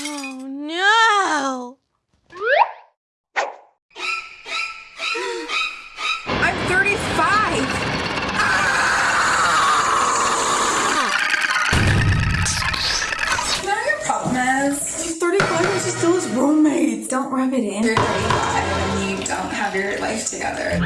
Oh no! I'm 35! Ah! Now your problem is? he's 35 and she's still his roommate. Don't rub it in. You're 35 and you don't have your life together.